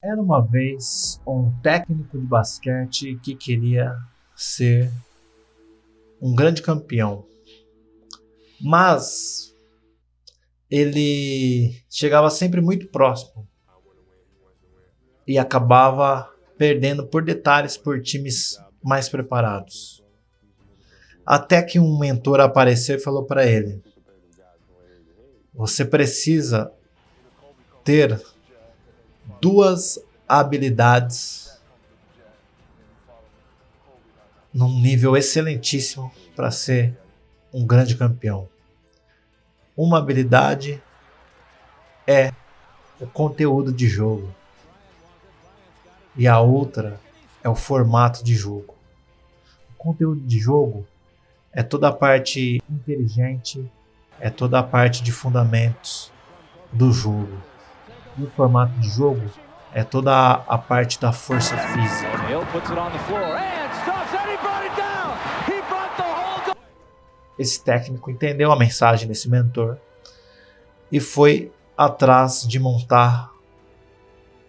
Era uma vez um técnico de basquete que queria ser um grande campeão, mas ele chegava sempre muito próximo e acabava perdendo por detalhes por times mais preparados. Até que um mentor apareceu e falou para ele: Você precisa ter duas habilidades num nível excelentíssimo para ser um grande campeão. Uma habilidade é o conteúdo de jogo e a outra é o formato de jogo. O conteúdo de jogo é toda a parte inteligente, é toda a parte de fundamentos do jogo. E o formato de jogo é toda a parte da força física. Esse técnico entendeu a mensagem desse mentor e foi atrás de montar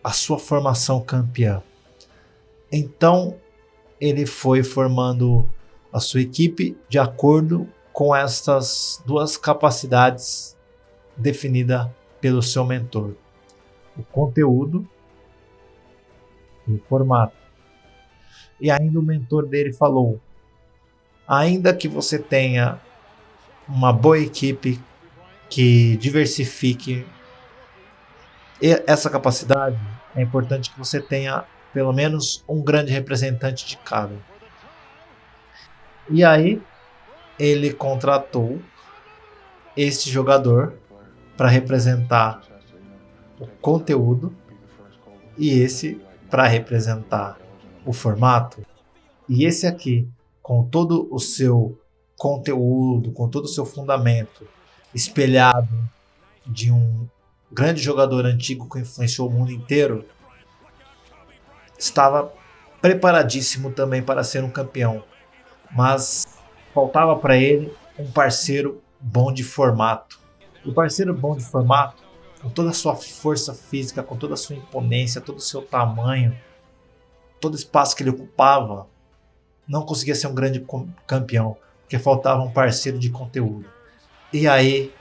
a sua formação campeã. Então ele foi formando a sua equipe de acordo com essas duas capacidades definidas pelo seu mentor: o conteúdo e o formato. E ainda o mentor dele falou: ainda que você tenha uma boa equipe que diversifique essa capacidade, é importante que você tenha pelo menos um grande representante de cada. E aí ele contratou este jogador para representar o conteúdo e esse para representar o formato. E esse aqui, com todo o seu conteúdo, com todo o seu fundamento espelhado de um grande jogador antigo que influenciou o mundo inteiro, estava preparadíssimo também para ser um campeão, mas faltava para ele um parceiro bom de formato. O parceiro bom de formato, com toda a sua força física, com toda a sua imponência, todo o seu tamanho, todo o espaço que ele ocupava, não conseguia ser um grande campeão, porque faltava um parceiro de conteúdo. E aí,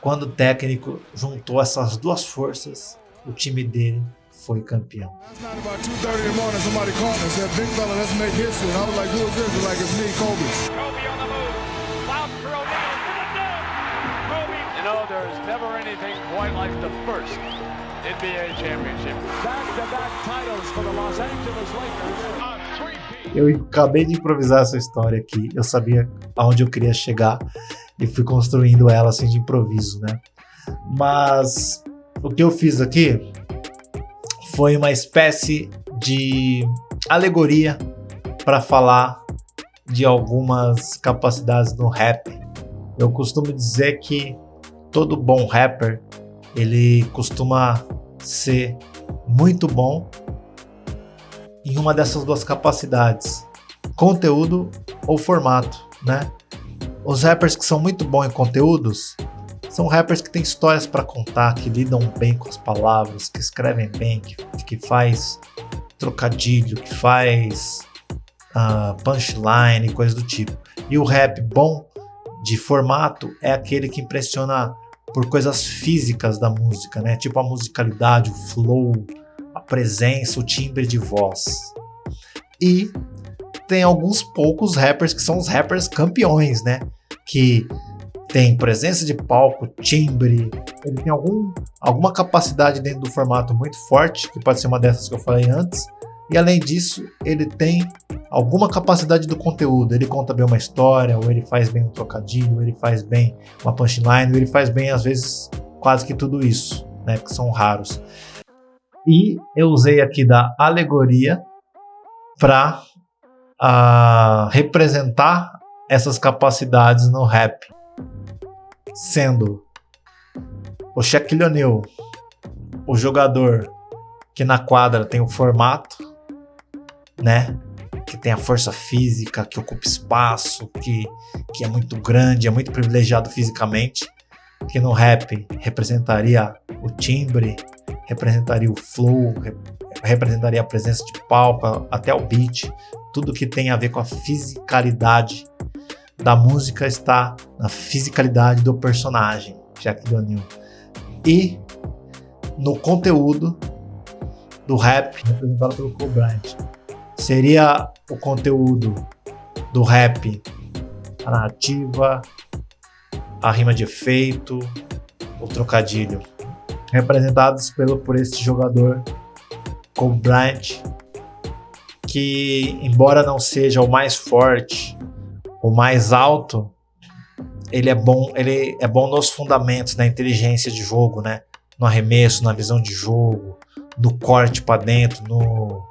quando o técnico juntou essas duas forças, o time dele foi campeão. Eu acabei de improvisar essa história aqui. Eu sabia aonde eu queria chegar e fui construindo ela assim de improviso, né? Mas o que eu fiz aqui foi uma espécie de alegoria para falar de algumas capacidades no rap. Eu costumo dizer que todo bom rapper ele costuma ser muito bom em uma dessas duas capacidades, conteúdo ou formato, né? Os rappers que são muito bons em conteúdos, são rappers que têm histórias para contar, que lidam bem com as palavras, que escrevem bem, que, que faz trocadilho, que faz uh, punchline, coisas do tipo. E o rap bom de formato é aquele que impressiona por coisas físicas da música, né? Tipo a musicalidade, o flow, a presença, o timbre de voz. E tem alguns poucos rappers que são os rappers campeões, né? Que tem presença de palco, timbre, ele tem algum, alguma capacidade dentro do formato muito forte, que pode ser uma dessas que eu falei antes, e além disso, ele tem alguma capacidade do conteúdo, ele conta bem uma história, ou ele faz bem um trocadilho, ou ele faz bem uma punchline, ou ele faz bem, às vezes, quase que tudo isso, né, que são raros. E eu usei aqui da alegoria para uh, ah, representar essas capacidades no rap sendo o Shaquille O'Neal, o jogador que na quadra tem o formato, né? Que tem a força física, que ocupa espaço, que, que é muito grande, é muito privilegiado fisicamente. Que no rap representaria o timbre, representaria o flow, representaria a presença de palco, até o beat, tudo que tem a ver com a fisicalidade da música está na fisicalidade do personagem, Jack O'Neill. E no conteúdo do rap representado pelo Bryant. Seria o conteúdo do rap, a narrativa, a rima de efeito, o trocadilho, representados pelo, por este jogador Cole Bryant, que embora não seja o mais forte, o mais alto, ele é bom, ele é bom nos fundamentos, na inteligência de jogo, né? No arremesso, na visão de jogo, no corte para dentro, no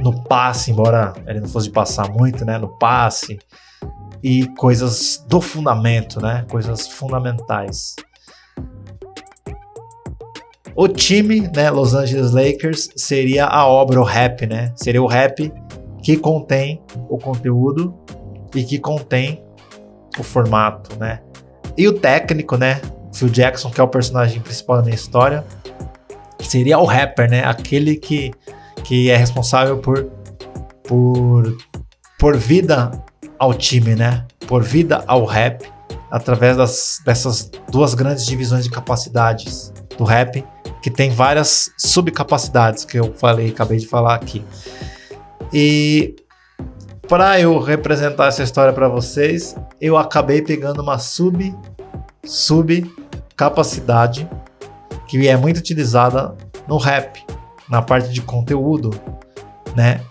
no passe, embora ele não fosse passar muito, né? No passe e coisas do fundamento, né? Coisas fundamentais. O time, né, Los Angeles Lakers, seria a obra, o rap, né? Seria o rap que contém o conteúdo e que contém o formato, né? E o técnico, né? Phil Jackson, que é o personagem principal da minha história, seria o rapper, né? Aquele que, que é responsável por, por, por vida ao time, né? Por vida ao rap, através das, dessas duas grandes divisões de capacidades do rap, que tem várias subcapacidades que eu falei, acabei de falar aqui. E para eu representar essa história para vocês, eu acabei pegando uma sub sub capacidade que é muito utilizada no rap, na parte de conteúdo, né?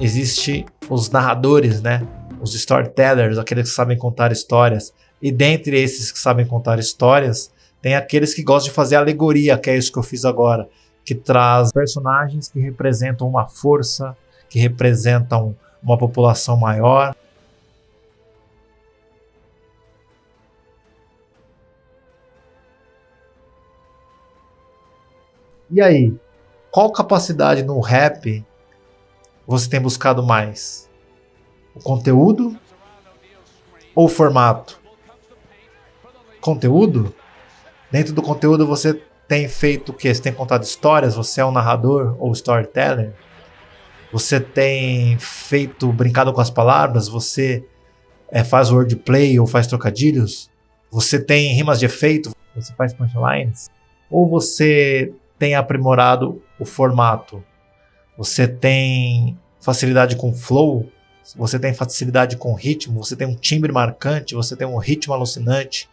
Existe os narradores, né? Os storytellers, aqueles que sabem contar histórias. E dentre esses que sabem contar histórias, tem aqueles que gostam de fazer alegoria, que é isso que eu fiz agora, que traz personagens que representam uma força, que representam uma população maior. E aí, qual capacidade no rap você tem buscado mais? O conteúdo ou o formato? Conteúdo? Dentro do conteúdo você tem feito o quê? Você tem contado histórias? Você é um narrador ou storyteller? Você tem feito brincado com as palavras? Você é, faz wordplay ou faz trocadilhos? Você tem rimas de efeito? Você faz punchlines? Ou você tem aprimorado o formato? Você tem facilidade com flow? Você tem facilidade com ritmo? Você tem um timbre marcante? Você tem um ritmo alucinante?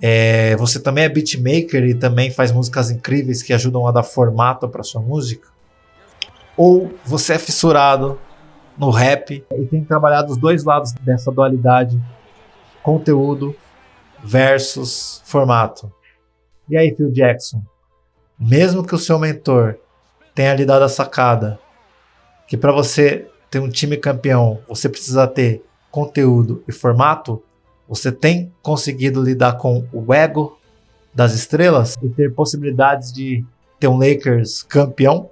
É, você também é beatmaker e também faz músicas incríveis que ajudam a dar formato para sua música? ou você é fissurado no rap e tem trabalhado os dois lados dessa dualidade, conteúdo versus formato. E aí, Phil Jackson, mesmo que o seu mentor tenha lhe dado a sacada que para você ter um time campeão, você precisa ter conteúdo e formato, você tem conseguido lidar com o ego das estrelas e ter possibilidades de ter um Lakers campeão?